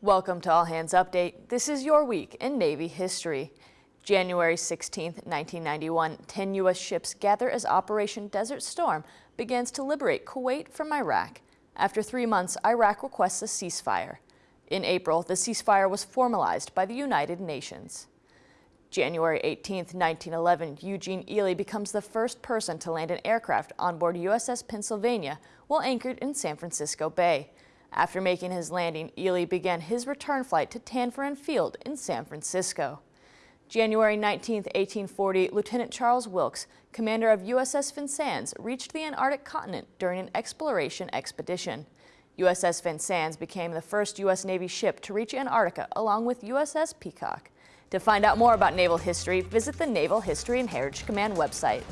Welcome to All Hands Update. This is your week in Navy history. January 16, 1991, 10 U.S. ships gather as Operation Desert Storm begins to liberate Kuwait from Iraq. After three months, Iraq requests a ceasefire. In April, the ceasefire was formalized by the United Nations. January 18, 1911, Eugene Ely becomes the first person to land an aircraft on board USS Pennsylvania while anchored in San Francisco Bay. After making his landing, Ely began his return flight to Tanforan Field in San Francisco. January 19, 1840, Lieutenant Charles Wilkes, commander of USS Vincennes, reached the Antarctic continent during an exploration expedition. USS Vincennes became the first U.S. Navy ship to reach Antarctica along with USS Peacock. To find out more about naval history, visit the Naval History and Heritage Command website.